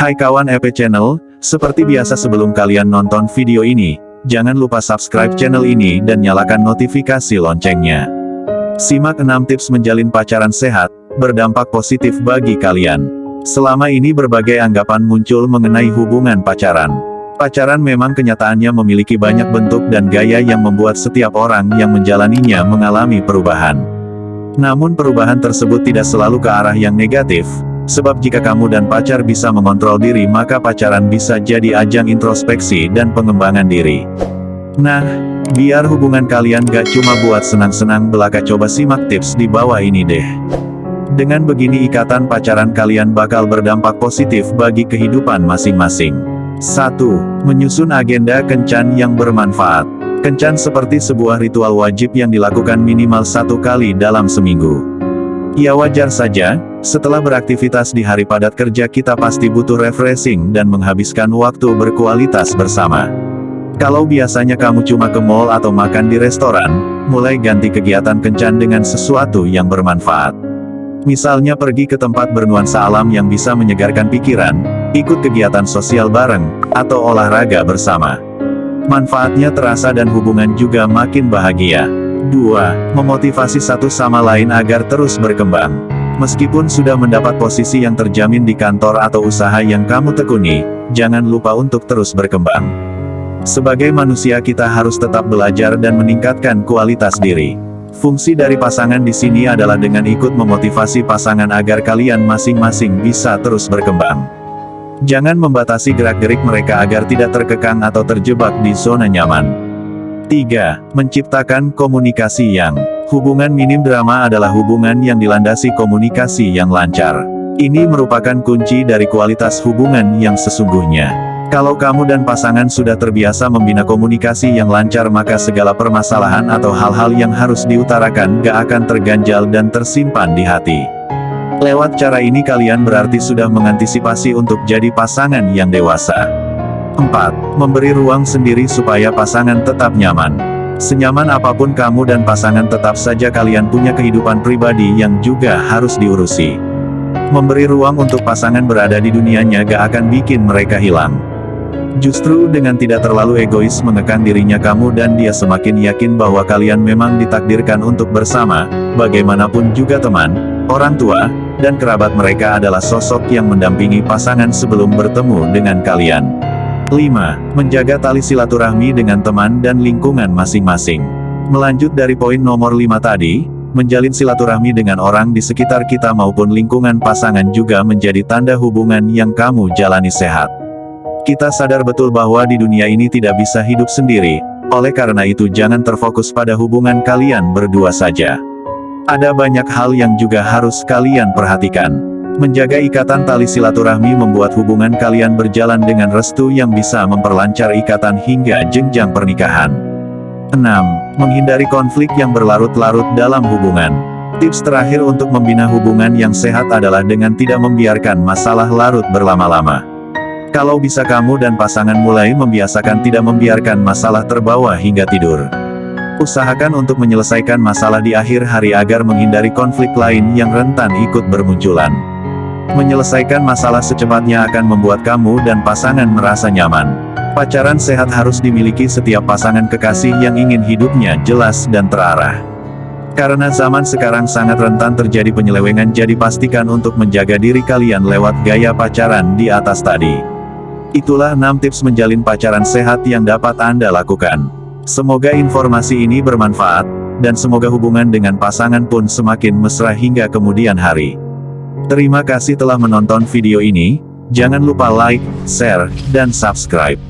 Hai kawan EP Channel, seperti biasa sebelum kalian nonton video ini, jangan lupa subscribe channel ini dan nyalakan notifikasi loncengnya. Simak 6 tips menjalin pacaran sehat, berdampak positif bagi kalian. Selama ini berbagai anggapan muncul mengenai hubungan pacaran. Pacaran memang kenyataannya memiliki banyak bentuk dan gaya yang membuat setiap orang yang menjalaninya mengalami perubahan. Namun perubahan tersebut tidak selalu ke arah yang negatif, Sebab jika kamu dan pacar bisa mengontrol diri maka pacaran bisa jadi ajang introspeksi dan pengembangan diri. Nah, biar hubungan kalian gak cuma buat senang-senang belaka coba simak tips di bawah ini deh. Dengan begini ikatan pacaran kalian bakal berdampak positif bagi kehidupan masing-masing. 1. Menyusun agenda kencan yang bermanfaat. Kencan seperti sebuah ritual wajib yang dilakukan minimal satu kali dalam seminggu. Ya wajar saja, setelah beraktivitas di hari padat kerja kita pasti butuh refreshing dan menghabiskan waktu berkualitas bersama. Kalau biasanya kamu cuma ke mall atau makan di restoran, mulai ganti kegiatan kencan dengan sesuatu yang bermanfaat. Misalnya pergi ke tempat bernuansa alam yang bisa menyegarkan pikiran, ikut kegiatan sosial bareng, atau olahraga bersama. Manfaatnya terasa dan hubungan juga makin bahagia. 2. Memotivasi satu sama lain agar terus berkembang. Meskipun sudah mendapat posisi yang terjamin di kantor atau usaha yang kamu tekuni, jangan lupa untuk terus berkembang. Sebagai manusia kita harus tetap belajar dan meningkatkan kualitas diri. Fungsi dari pasangan di sini adalah dengan ikut memotivasi pasangan agar kalian masing-masing bisa terus berkembang. Jangan membatasi gerak-gerik mereka agar tidak terkekang atau terjebak di zona nyaman. 3. Menciptakan komunikasi yang Hubungan minim drama adalah hubungan yang dilandasi komunikasi yang lancar. Ini merupakan kunci dari kualitas hubungan yang sesungguhnya. Kalau kamu dan pasangan sudah terbiasa membina komunikasi yang lancar maka segala permasalahan atau hal-hal yang harus diutarakan gak akan terganjal dan tersimpan di hati. Lewat cara ini kalian berarti sudah mengantisipasi untuk jadi pasangan yang dewasa. 4. Memberi ruang sendiri supaya pasangan tetap nyaman. Senyaman apa pun kamu dan pasangan tetap saja kalian punya kehidupan pribadi yang juga harus diurusi. Memberi ruang untuk pasangan berada di dunianya gak akan bikin mereka hilang. Justru dengan tidak terlalu egois mengekang dirinya kamu dan dia semakin yakin bahwa kalian memang ditakdirkan untuk bersama, bagaimanapun juga teman, orang tua, dan kerabat mereka adalah sosok yang mendampingi pasangan sebelum bertemu dengan kalian. 5. Menjaga tali silaturahmi dengan teman dan lingkungan masing-masing. Melanjut dari poin nomor 5 tadi, menjalin silaturahmi dengan orang di sekitar kita maupun lingkungan pasangan juga menjadi tanda hubungan yang kamu jalani sehat. Kita sadar betul bahwa di dunia ini tidak bisa hidup sendiri, oleh karena itu jangan terfokus pada hubungan kalian berdua saja. Ada banyak hal yang juga harus kalian perhatikan. Menjaga ikatan tali silaturahmi membuat hubungan kalian berjalan dengan restu yang bisa memperlancar ikatan hingga jenjang pernikahan. 6. Menghindari konflik yang berlarut-larut dalam hubungan. Tips terakhir untuk membina hubungan yang sehat adalah dengan tidak membiarkan masalah larut berlama-lama. Kalau bisa kamu dan pasangan mulai membiasakan tidak membiarkan masalah terbawa hingga tidur. Usahakan untuk menyelesaikan masalah di akhir hari agar menghindari konflik lain yang rentan ikut bermunculan. Menyelesaikan masalah secepatnya akan membuat kamu dan pasangan merasa nyaman. Pacaran sehat harus dimiliki setiap pasangan kekasih yang ingin hidupnya jelas dan terarah. Karena zaman sekarang sangat rentan terjadi penyelewengan jadi pastikan untuk menjaga diri kalian lewat gaya pacaran di atas tadi. Itulah 6 tips menjalin pacaran sehat yang dapat Anda lakukan. Semoga informasi ini bermanfaat, dan semoga hubungan dengan pasangan pun semakin mesra hingga kemudian hari. Terima kasih telah menonton video ini, jangan lupa like, share, dan subscribe.